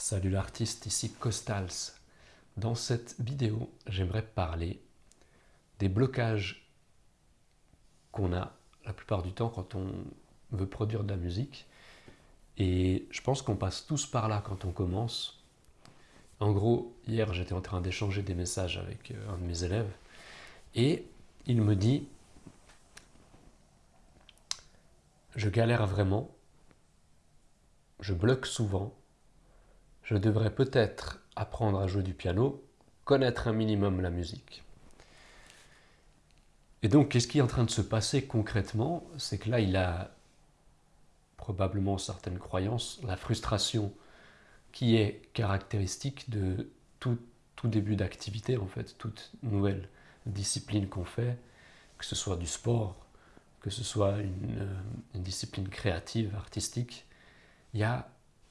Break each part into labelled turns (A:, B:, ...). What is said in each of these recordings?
A: Salut l'artiste, ici Costals. Dans cette vidéo, j'aimerais parler des blocages qu'on a la plupart du temps quand on veut produire de la musique. Et je pense qu'on passe tous par là quand on commence. En gros, hier, j'étais en train d'échanger des messages avec euh, un de mes élèves et il me dit Je galère vraiment, je bloque souvent je devrais peut-être apprendre à jouer du piano, connaître un minimum la musique. Et donc, qu'est-ce qui est en train de se passer concrètement? C'est que là, il a probablement certaines croyances, la frustration qui est caractéristique de tout, début d'activité, en fait, toute nouvelle discipline qu'on fait, que ce soit du sport, que ce soit une, euh, discipline créative, artistique, il y a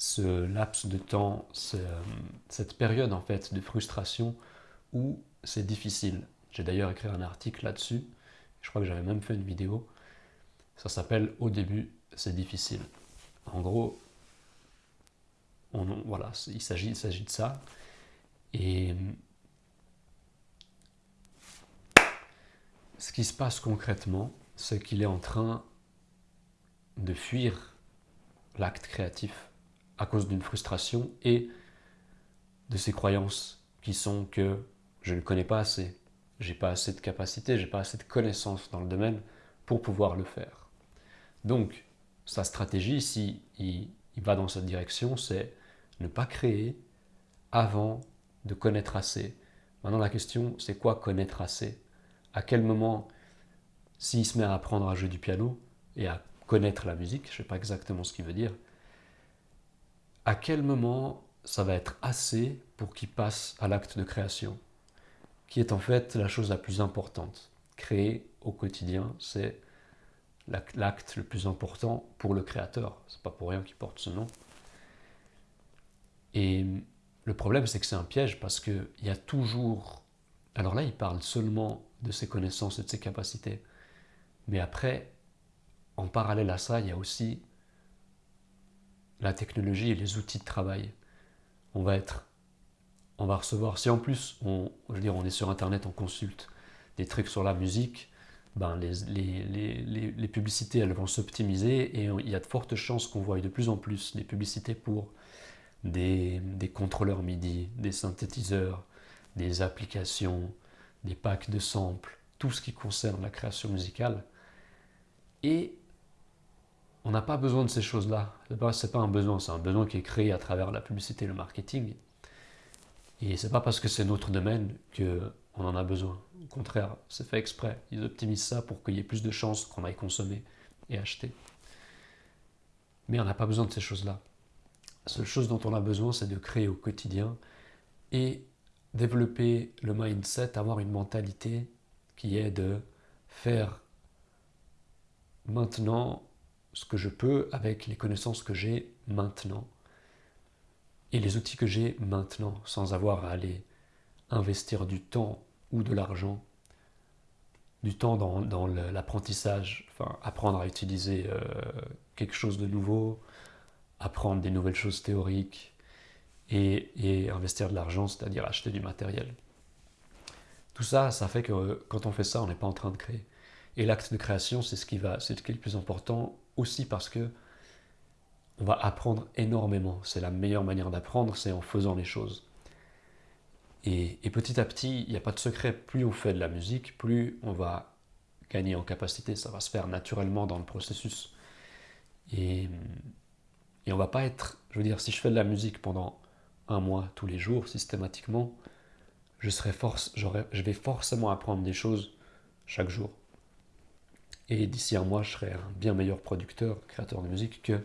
A: ce laps de temps, cette période en fait de frustration où c'est difficile. J'ai d'ailleurs écrit un article là-dessus, je crois que j'avais même fait une vidéo, ça s'appelle « Au début, c'est difficile ». En gros, on, voilà, il s'agit de ça. Et ce qui se passe concrètement, c'est qu'il est en train de fuir l'acte créatif à cause d'une frustration et de ces croyances qui sont que je ne connais pas assez, j'ai pas assez de capacité, j'ai pas assez de connaissances dans le domaine pour pouvoir le faire. Donc, sa stratégie, si il, va dans cette direction, c'est ne pas créer avant de connaître assez. Maintenant, la question, c'est quoi connaître assez? À quel moment, s'il se met à apprendre à jouer du piano et à connaître la musique, je ne sais pas exactement ce qu'il veut dire, à quel moment ça va être assez pour qu'il passe à l'acte de création, qui est en fait la chose la plus importante. Créer au quotidien, c'est l'acte le plus important pour le créateur. C'est pas pour rien qu'il porte ce nom. Et le problème, c'est que c'est un piège parce qu'il y a toujours... Alors là, il parle seulement de ses connaissances et de ses capacités. Mais après, en parallèle à ça, il y a aussi la technologie et les outils de travail. On va être, on va recevoir, si en plus, on, je veux dire, on est sur Internet, on consulte des trucs sur la musique, ben les, les, les, publicités, elles vont s'optimiser et il y a de fortes chances qu'on voie de plus en plus des publicités pour des, des contrôleurs MIDI, des synthétiseurs, des applications, des packs de samples, tout ce qui concerne la création musicale. Et on n'a pas besoin de ces choses-là. Ce n'est pas, un besoin, c'est un besoin qui est créé à travers la publicité et le marketing. Et c'est pas parce que c'est notre domaine qu'on en a besoin. Au contraire, c'est fait exprès. Ils optimisent ça pour qu'il y ait plus de chances qu'on aille consommer et acheter. Mais on n'a pas besoin de ces choses-là. La seule chose dont on a besoin, c'est de créer au quotidien et développer le mindset, avoir une mentalité qui est de faire maintenant ce que je peux avec les connaissances que j'ai maintenant et les outils que j'ai maintenant sans avoir à aller investir du temps ou de l'argent, du temps dans, l'apprentissage, enfin apprendre à utiliser euh, quelque chose de nouveau, apprendre des nouvelles choses théoriques et, et investir de l'argent, c'est-à-dire acheter du matériel. Tout ça, ça fait que quand on fait ça, on n'est pas en train de créer. Et l'acte de création, c'est ce qui va, c'est ce qui est le plus important aussi parce que on va apprendre énormément. C'est la meilleure manière d'apprendre, c'est en faisant les choses. Et, petit à petit, il n'y a pas de secret, plus on fait de la musique, plus on va gagner en capacité, ça va se faire naturellement dans le processus. Et, on va pas être, je veux dire, si je fais de la musique pendant un mois, tous les jours, systématiquement, je, serai force, je vais forcément apprendre des choses chaque jour. Et d'ici un mois, je serai un bien meilleur producteur, créateur de musique que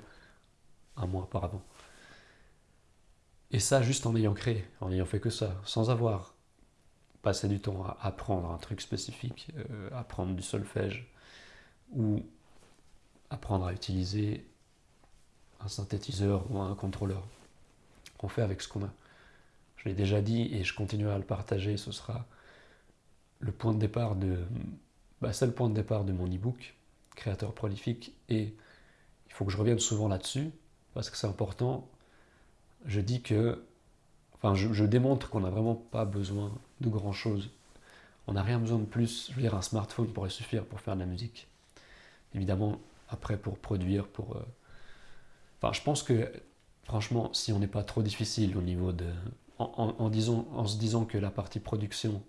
A: un mois auparavant. Et ça, juste en ayant créé, en ayant fait que ça, sans avoir passé du temps à apprendre un truc spécifique, euh, apprendre du solfège, ou apprendre à utiliser un synthétiseur ou un contrôleur. On fait avec ce qu'on a. Je l'ai déjà dit et je continuerai à le partager, ce sera le point de départ de bah, c'est le point de départ de mon e-book, Créateur prolifique, et il faut que je revienne souvent là-dessus, parce que c'est important. je dis que, enfin, je, démontre qu'on n'a vraiment pas besoin de grand chose. On n'a rien besoin de plus. Je veux dire, un smartphone pourrait suffire pour faire de la musique. Évidemment, après, pour produire, pour. euh, Enfin, je pense que, franchement, si on n'est pas trop difficile au niveau de. En, en- en se disant que la partie production,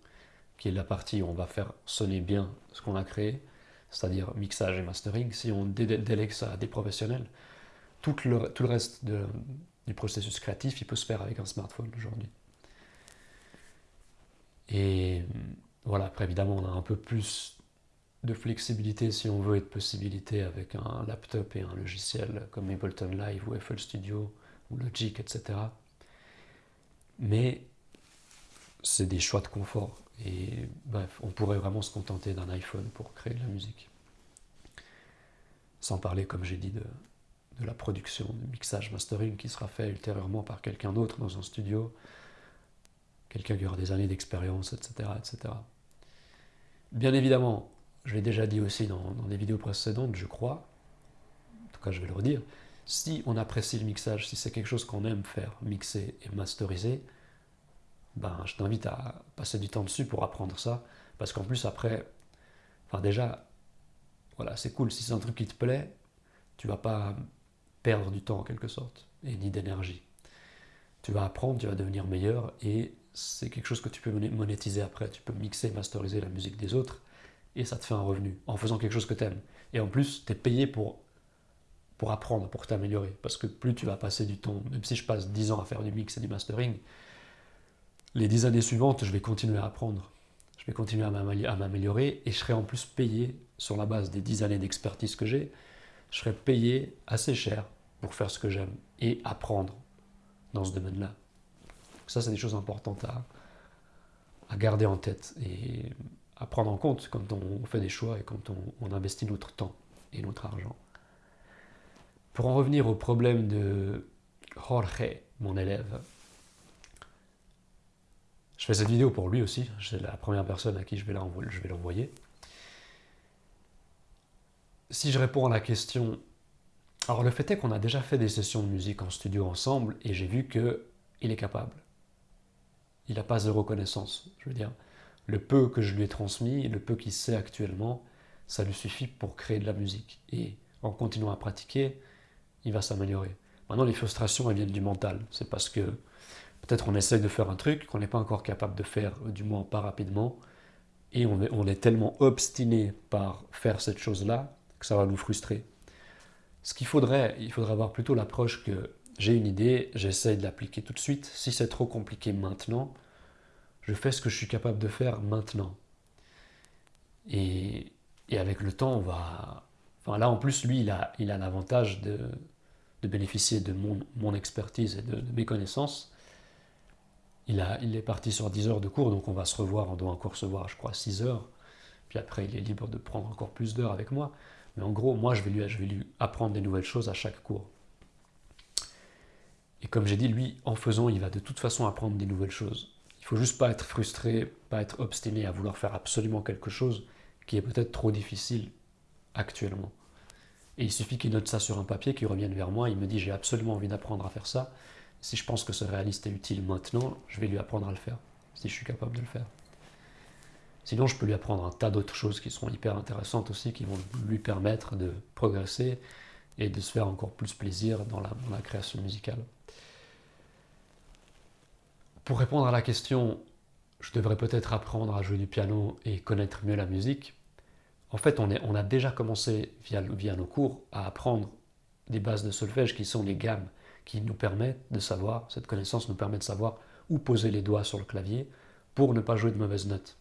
A: qui est la partie où on va faire sonner bien ce qu'on a créé, c'est-à-dire mixage et mastering, si on dé- délègue ça à des professionnels, tout le, tout le reste du processus créatif, il peut se faire avec un smartphone aujourd'hui. Et voilà, après évidemment, on a un peu plus de flexibilité si on veut et de possibilités avec un laptop et un logiciel comme Ableton Live ou FL Studio ou Logic, etc. Mais c'est des choix de confort. Et bref, on pourrait vraiment se contenter d'un iPhone pour créer de la musique. Sans parler, comme j'ai dit, de, la production, du mixage, mastering qui sera fait ultérieurement par quelqu'un d'autre dans un studio, quelqu'un qui aura des années d'expérience, etc., etc. Bien évidemment, je l'ai déjà dit aussi dans, dans des vidéos précédentes, je crois, en tout cas je vais le redire, si on apprécie le mixage, si c'est quelque chose qu'on aime faire, mixer et masteriser, ben, je t'invite à passer du temps dessus pour apprendre ça, parce qu'en plus après, enfin déjà, voilà, c'est cool, si c'est un truc qui te plaît, tu vas pas perdre du temps en quelque sorte, et ni d'énergie. Tu vas apprendre, tu vas devenir meilleur, et c'est quelque chose que tu peux moné- monétiser après. Tu peux mixer, masteriser la musique des autres, et ça te fait un revenu, en faisant quelque chose que tu aimes. Et en plus, tu es payé pour, pour apprendre, pour t'améliorer, parce que plus tu vas passer du temps, même si je passe 10 ans à faire du mix et du mastering, les 10 années suivantes, je vais continuer à apprendre. Je vais continuer à m'amé- à m'améliorer et je serai en plus payé sur la base des 10 années d'expertise que j'ai. Je serai payé assez cher pour faire ce que j'aime et apprendre dans ce domaine-là. Ça, c'est des choses importantes à, à garder en tête et à prendre en compte quand on fait des choix et quand on, on investit notre temps et notre argent. Pour en revenir au problème de Jorge, mon élève, je fais cette vidéo pour lui aussi. C'est la première personne à qui je vais l'envoyer. Si je réponds à la question, alors le fait est qu'on a déjà fait des sessions de musique en studio ensemble et j'ai vu que il est capable. Il n'a pas zéro connaissance. Je veux dire, le peu que je lui ai transmis, le peu qu'il sait actuellement, ça lui suffit pour créer de la musique. Et en continuant à pratiquer, il va s'améliorer. Maintenant, les frustrations, elles viennent du mental. C'est parce que peut-être on essaye de faire un truc qu'on n'est pas encore capable de faire, du moins pas rapidement, et on est, tellement obstiné par faire cette chose-là que ça va nous frustrer. Ce qu'il faudrait, il faudrait avoir plutôt l'approche que j'ai une idée, j'essaye de l'appliquer tout de suite. Si c'est trop compliqué maintenant, je fais ce que je suis capable de faire maintenant. Et, et avec le temps, on va. Enfin, là, en plus, lui, il a il a l'avantage de, de bénéficier de mon, mon expertise et de mes connaissances. Il, est parti sur 10 heures de cours, donc on va se revoir. On doit encore se voir, je crois, 6 heures. Puis après, il est libre de prendre encore plus d'heures avec moi. Mais en gros, moi, je vais, lui, apprendre des nouvelles choses à chaque cours. Et comme j'ai dit, lui, en faisant, il va de toute façon apprendre des nouvelles choses. Il faut juste pas être frustré, pas être obstiné à vouloir faire absolument quelque chose qui est peut-être trop difficile actuellement. Et il suffit qu'il note ça sur un papier, qu'il revienne vers moi, il me dit j'ai absolument envie d'apprendre à faire ça. Si je pense que c'est réaliste et utile maintenant, je vais lui apprendre à le faire, si je suis capable de le faire. Sinon, je peux lui apprendre un tas d'autres choses qui seront hyper intéressantes aussi, qui vont lui permettre de progresser et de se faire encore plus plaisir dans la, création musicale. Pour répondre à la question, je devrais peut-être apprendre à jouer du piano et connaître mieux la musique. En fait, on, est, a déjà commencé via nos cours à apprendre des bases de solfège qui sont les gammes, qui nous permettent de savoir, cette connaissance nous permet de savoir où poser les doigts sur le clavier pour ne pas jouer de mauvaises notes.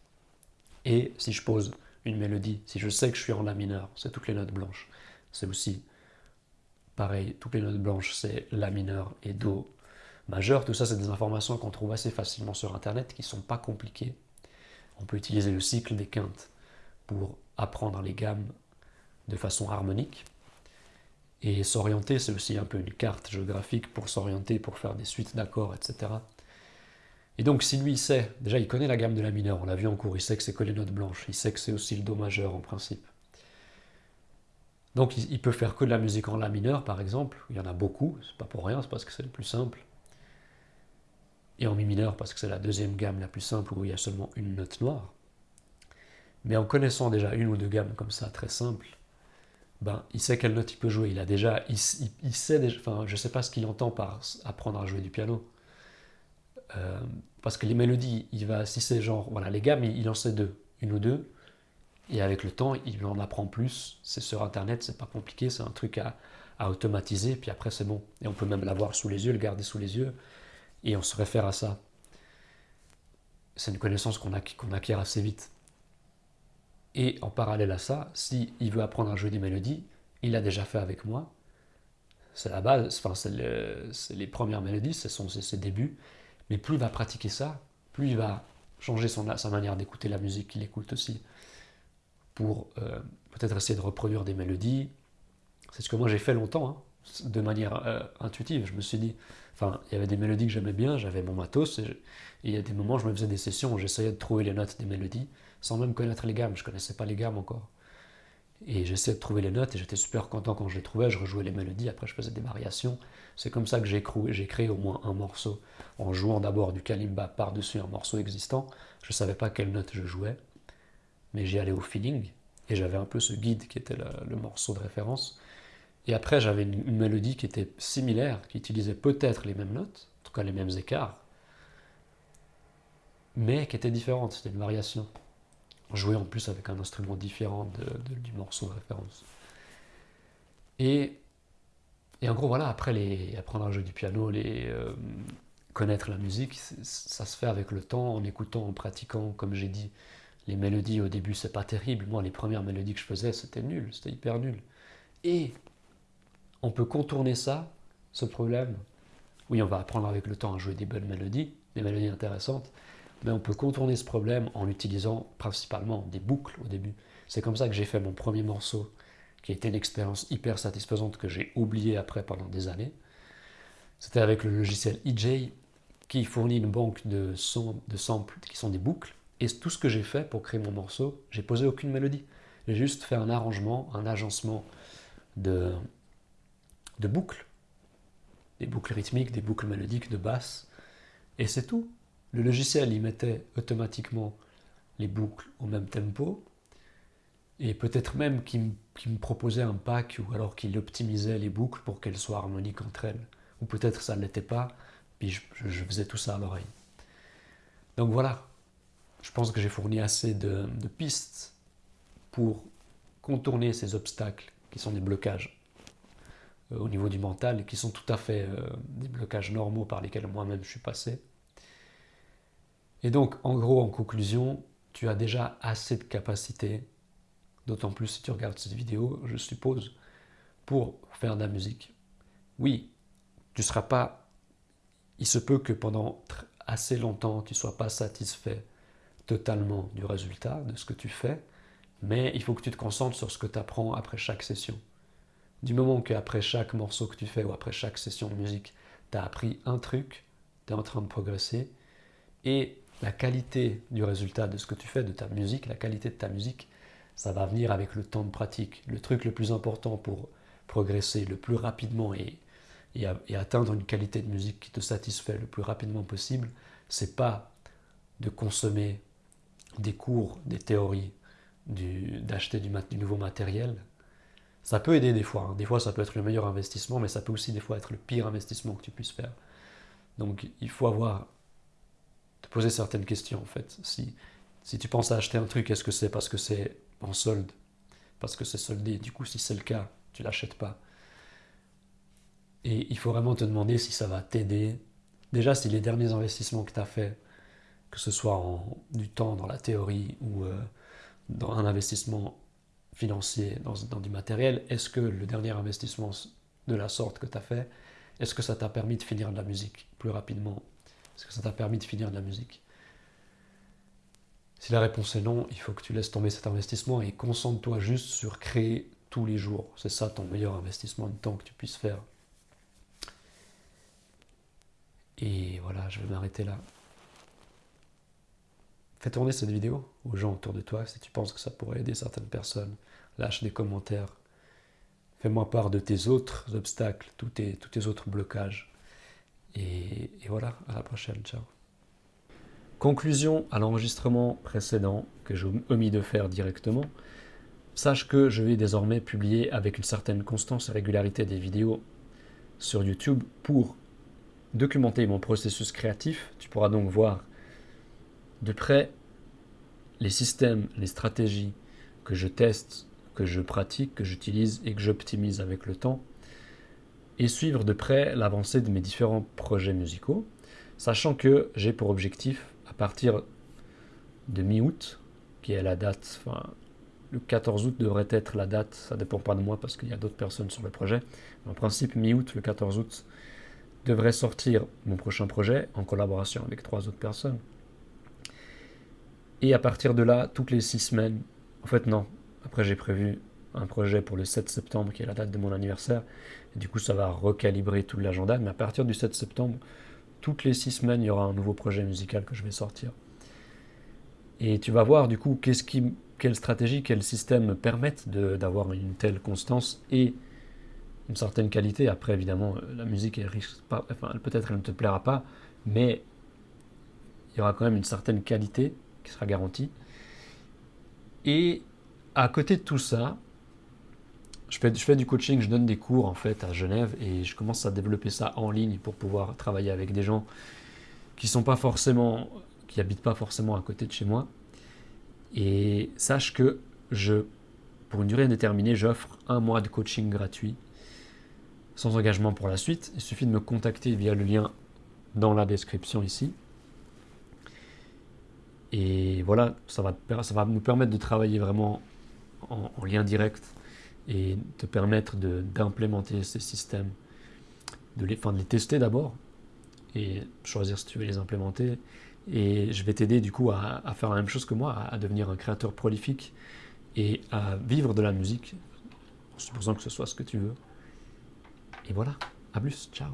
A: Et si je pose une mélodie, si je sais que je suis en la mineur, c'est toutes les notes blanches. C'est aussi pareil, toutes les notes blanches, c'est la mineur et do majeur. Tout ça, c'est des informations qu'on trouve assez facilement sur Internet, qui ne sont pas compliquées. On peut utiliser le cycle des quintes pour apprendre les gammes de façon harmonique. Et s'orienter, c'est aussi un peu une carte géographique pour s'orienter, pour faire des suites d'accords, etc. Et donc, si lui, il sait, déjà, il connaît la gamme de la mineure, on l'a vu en cours, il sait que c'est que les notes blanches, il sait que c'est aussi le do majeur en principe. Donc, il peut faire que de la musique en la mineur, par exemple. Il y en a beaucoup, c'est pas pour rien, c'est parce que c'est le plus simple. et en mi mineur parce que c'est la deuxième gamme la plus simple où il y a seulement une note noire. Mais en connaissant déjà une ou deux gammes comme ça, très simples, ben, il sait quelle note il peut jouer. Il a déjà, il, sait déjà, enfin, je sais pas ce qu'il entend par apprendre à jouer du piano. Euh, parce que les mélodies, il va, si c'est genre, voilà, les gammes, il, en sait deux, une ou deux, et avec le temps, il en apprend plus. C'est sur Internet, c'est pas compliqué, c'est un truc à, à automatiser, puis après c'est bon. Et on peut même l'avoir sous les yeux, le garder sous les yeux, et on se réfère à ça. C'est une connaissance qu'on acquiert assez vite. Et en parallèle à ça, s'il il veut apprendre à jouer des mélodies, il l'a déjà fait avec moi. C'est la base, enfin, c'est les premières mélodies, ce sont ses débuts. Mais plus il va pratiquer ça, plus il va changer son, sa manière d'écouter la musique qu'il écoute aussi. Pour euh, peut-être essayer de reproduire des mélodies. C'est ce que moi j'ai fait longtemps, hein, de manière euh, intuitive. Je me suis dit, enfin, il y avait des mélodies que j'aimais bien, j'avais mon matos, et, il y a des moments où je me faisais des sessions où j'essayais de trouver les notes des mélodies sans même connaître les gammes. Je connaissais pas les gammes encore. Et j'essayais de trouver les notes et j'étais super content quand je les trouvais. Je rejouais les mélodies, après je faisais des variations. C'est comme ça que j'ai créé, au moins un morceau en jouant d'abord du kalimba par-dessus un morceau existant. Je ne savais pas quelle note je jouais, mais j'y allais au feeling et j'avais un peu ce guide qui était le, morceau de référence. Et après, j'avais une, mélodie qui était similaire, qui utilisait peut-être les mêmes notes, en tout cas les mêmes écarts, mais qui était différente, c'était une variation jouer en plus avec un instrument différent du morceau de référence. Et, en gros, voilà, après les, apprendre à jouer du piano, euh, connaître la musique, ça se fait avec le temps, en écoutant, en pratiquant, comme j'ai dit. Les mélodies au début, c'est pas terrible. Moi, les premières mélodies que je faisais, c'était nul, c'était hyper nul. Et on peut contourner ça, ce problème. Oui, on va apprendre avec le temps à jouer des bonnes mélodies, des mélodies intéressantes, mais on peut contourner ce problème en utilisant principalement des boucles au début. C'est comme ça que j'ai fait mon premier morceau, qui a été une expérience hyper satisfaisante que j'ai oublié après pendant des années. C'était avec le logiciel EJ qui fournit une banque de, de samples qui sont des boucles. Et tout ce que j'ai fait pour créer mon morceau, j'ai posé aucune mélodie. J'ai juste fait un arrangement, un agencement de, de boucles. Des boucles rythmiques, des boucles mélodiques, de basse. Et c'est tout. Le logiciel, il mettait automatiquement les boucles au même tempo, et peut-être même qu'il me proposait un pack, ou alors qu'il optimisait les boucles pour qu'elles soient harmoniques entre elles. Ou peut-être ça ne l'était pas, puis je, faisais tout ça à l'oreille. Donc voilà, je pense que j'ai fourni assez de, pistes pour contourner ces obstacles qui sont des blocages euh, au niveau du mental et qui sont tout à fait euh, des blocages normaux par lesquels moi-même je suis passé. Et donc, en gros, en conclusion, tu as déjà assez de capacité, d'autant plus si tu regardes cette vidéo, je suppose, pour faire de la musique. Oui, tu ne seras pas... Il se peut que pendant assez longtemps, tu ne sois pas satisfait totalement du résultat, de ce que tu fais, mais il faut que tu te concentres sur ce que tu apprends après chaque session. Du moment qu'après chaque morceau que tu fais ou après chaque session de musique, tu as appris un truc, tu es en train de progresser, et la qualité du résultat de ce que tu fais, de ta musique, la qualité de ta musique, ça va venir avec le temps de pratique. Le truc le plus important pour progresser le plus rapidement et, atteindre une qualité de musique qui te satisfait le plus rapidement possible, c'est pas de consommer des cours, des théories, d'acheter du, du, nouveau matériel. Ça peut aider des fois. Hein. Des fois, ça peut être le meilleur investissement, mais ça peut aussi des fois être le pire investissement que tu puisses faire. Donc, il faut avoir poser certaines questions en fait. Si, si tu penses à acheter un truc, est-ce que c'est parce que c'est en solde? Parce que c'est soldé. Du coup, si c'est le cas, tu l'achètes pas. Et il faut vraiment te demander si ça va t'aider. Déjà, si les derniers investissements que tu as fait, que ce soit en, du temps dans la théorie ou euh, dans un investissement financier, dans, dans du matériel, est-ce que le dernier investissement de la sorte que tu as fait, est-ce que ça t'a permis de finir de la musique plus rapidement? Est-ce que ça t'a permis de finir de la musique Si la réponse est non, il faut que tu laisses tomber cet investissement et concentre-toi juste sur créer tous les jours. C'est ça ton meilleur investissement de temps que tu puisses faire. Et voilà, je vais m'arrêter là. Fais tourner cette vidéo aux gens autour de toi si tu penses que ça pourrait aider certaines personnes. Lâche des commentaires. Fais-moi part de tes autres obstacles, tous tes, tous tes autres blocages Et, voilà, à la prochaine, ciao. Conclusion à l'enregistrement précédent que j'ai omis de faire directement. Sache que je vais désormais publier avec une certaine constance et régularité des vidéos sur YouTube pour documenter mon processus créatif. Tu pourras donc voir de près les systèmes, les stratégies que je teste, que je pratique, que j'utilise et que j'optimise avec le temps, et suivre de près l'avancée de mes différents projets musicaux, sachant que j'ai pour objectif à partir de mi-août, qui est la date, enfin, le 14 août devrait être la date, ça dépend pas de moi parce qu'il y a d'autres personnes sur le projet. En principe, mi-août, le 14 août, devrait sortir mon prochain projet en collaboration avec trois autres personnes. Et à partir de là, toutes les six semaines, en fait non, après j'ai prévu un projet pour le 7 septembre qui est la date de mon anniversaire, du coup ça va recalibrer tout l'agenda, mais à partir du 7 septembre, toutes les six semaines, il y aura un nouveau projet musical que je vais sortir. Et tu vas voir du coup qu'est-ce qui, quelle stratégie, quel système me permettent d'avoir une telle constance et une certaine qualité. Après, évidemment, la musique peut-être elle ne te plaira pas, mais il y aura quand même une certaine qualité qui sera garantie. Et à côté de tout ça, je fais, du coaching, je donne des cours en fait à Genève et je commence à développer ça en ligne pour pouvoir travailler avec des gens qui sont pas forcément, qui habitent pas forcément à côté de chez moi. Et sache que je, pour une durée indéterminée, j'offre un mois de coaching gratuit sans engagement pour la suite. Il suffit de me contacter via le lien dans la description ici. Et voilà, ça va, ça va nous permettre de travailler vraiment en, en lien direct et te permettre d'implémenter ces systèmes, de les, enfin, de les tester d'abord et choisir si tu veux les implémenter. Et je vais t'aider du coup à, faire la même chose que moi, à, devenir un créateur prolifique et à vivre de la musique, en supposant que ce soit ce que tu veux. Et voilà, à plus, ciao